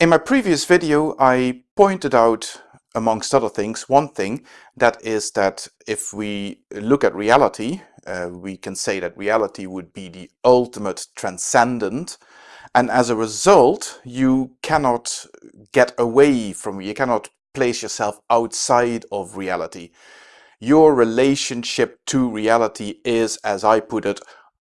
In my previous video, I pointed out, amongst other things, one thing, that is that if we look at reality, uh, we can say that reality would be the ultimate transcendent, and as a result, you cannot get away from, you cannot place yourself outside of reality. Your relationship to reality is, as I put it,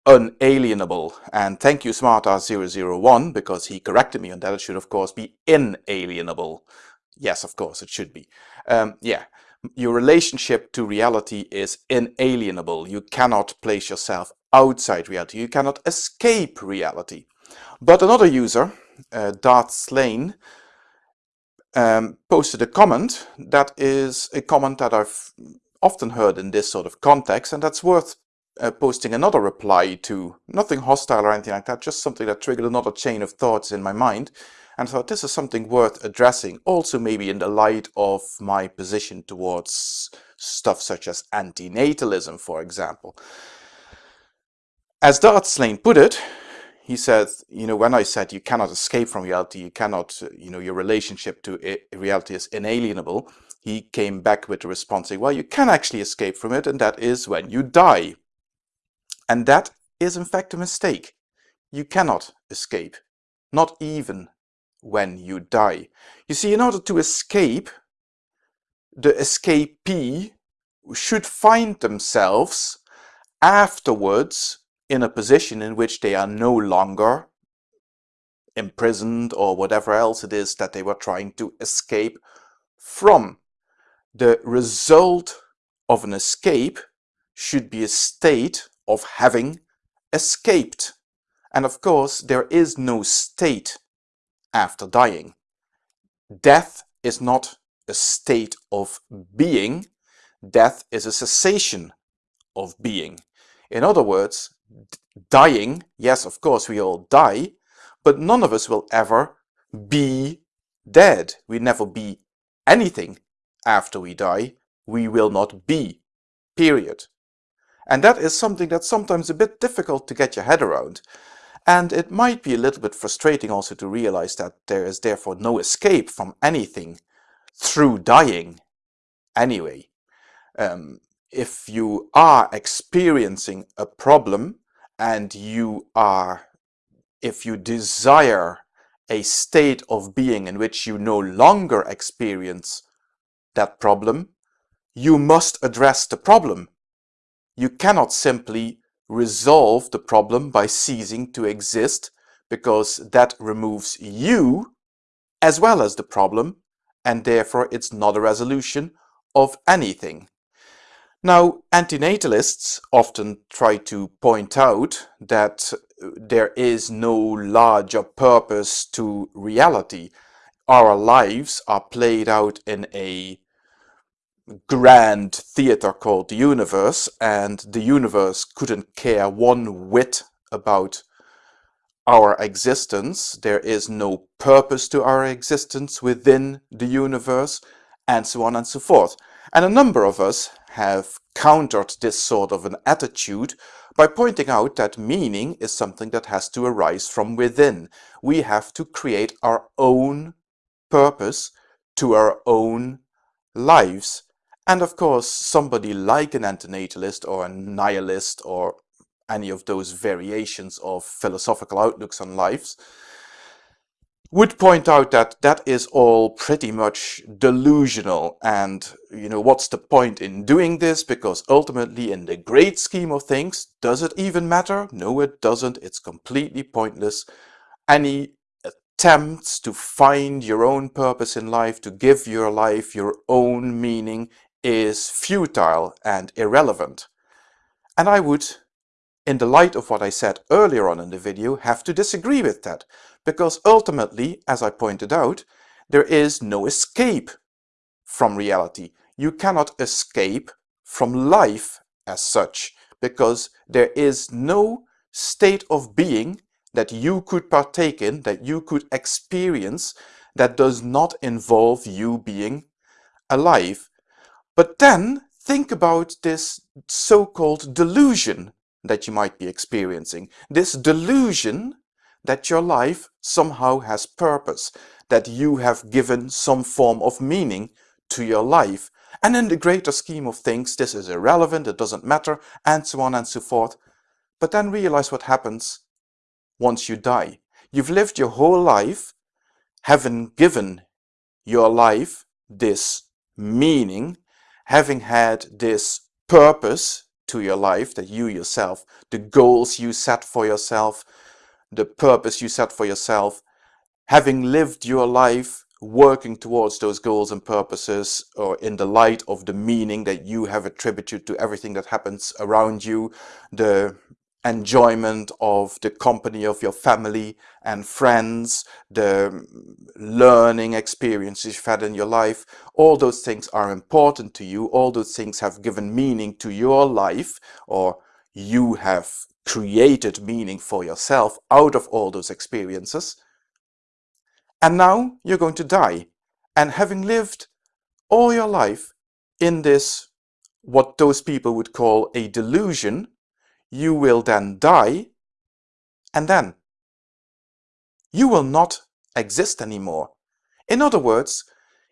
unalienable. And thank you SmartAss001 because he corrected me on that. It should of course be inalienable. Yes, of course it should be. Um, yeah, your relationship to reality is inalienable. You cannot place yourself outside reality. You cannot escape reality. But another user, uh, Darth Slane, um, posted a comment that is a comment that I've often heard in this sort of context and that's worth uh, posting another reply to. Nothing hostile or anything like that, just something that triggered another chain of thoughts in my mind. And thought this is something worth addressing, also maybe in the light of my position towards stuff such as antinatalism, for example. As Darth Slane put it, he said, you know, when I said you cannot escape from reality, you cannot, you know, your relationship to reality is inalienable, he came back with the response saying, well, you can actually escape from it, and that is when you die. And that is in fact a mistake. You cannot escape, not even when you die. You see, in order to escape, the escapee should find themselves afterwards in a position in which they are no longer imprisoned or whatever else it is that they were trying to escape from. The result of an escape should be a state of having escaped. And of course, there is no state after dying. Death is not a state of being. Death is a cessation of being. In other words, dying, yes, of course, we all die, but none of us will ever be dead. We never be anything after we die. We will not be, period. And that is something that's sometimes a bit difficult to get your head around. And it might be a little bit frustrating also to realize that there is therefore no escape from anything through dying anyway. Um, if you are experiencing a problem and you are, if you desire a state of being in which you no longer experience that problem, you must address the problem you cannot simply resolve the problem by ceasing to exist because that removes you as well as the problem and therefore it's not a resolution of anything. Now, antinatalists often try to point out that uh, there is no larger purpose to reality. Our lives are played out in a grand theater called the universe and the universe couldn't care one whit about our existence. There is no purpose to our existence within the universe and so on and so forth. And a number of us have countered this sort of an attitude by pointing out that meaning is something that has to arise from within. We have to create our own purpose to our own lives and of course, somebody like an antinatalist or a nihilist or any of those variations of philosophical outlooks on lives would point out that that is all pretty much delusional. And you know what's the point in doing this? Because ultimately in the great scheme of things does it even matter? No it doesn't. It's completely pointless. Any attempts to find your own purpose in life to give your life your own meaning is futile and irrelevant. And I would, in the light of what I said earlier on in the video, have to disagree with that, because ultimately, as I pointed out, there is no escape from reality. You cannot escape from life as such, because there is no state of being that you could partake in, that you could experience, that does not involve you being alive. But then think about this so-called delusion that you might be experiencing. This delusion that your life somehow has purpose, that you have given some form of meaning to your life. And in the greater scheme of things, this is irrelevant, it doesn't matter, and so on and so forth. But then realize what happens once you die. You've lived your whole life, having given your life this meaning, having had this purpose to your life that you yourself, the goals you set for yourself, the purpose you set for yourself, having lived your life working towards those goals and purposes or in the light of the meaning that you have attributed to everything that happens around you, the enjoyment of the company of your family and friends, the learning experiences you've had in your life, all those things are important to you, all those things have given meaning to your life, or you have created meaning for yourself out of all those experiences. And now you're going to die. And having lived all your life in this, what those people would call a delusion, you will then die, and then you will not exist anymore. In other words,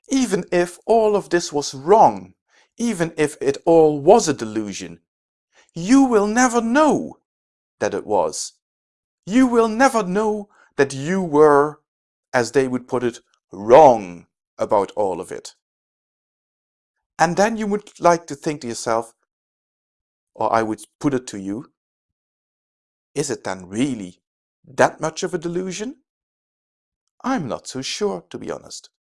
even if all of this was wrong, even if it all was a delusion, you will never know that it was. You will never know that you were, as they would put it, wrong about all of it. And then you would like to think to yourself, or I would put it to you, is it then really that much of a delusion? I'm not so sure, to be honest.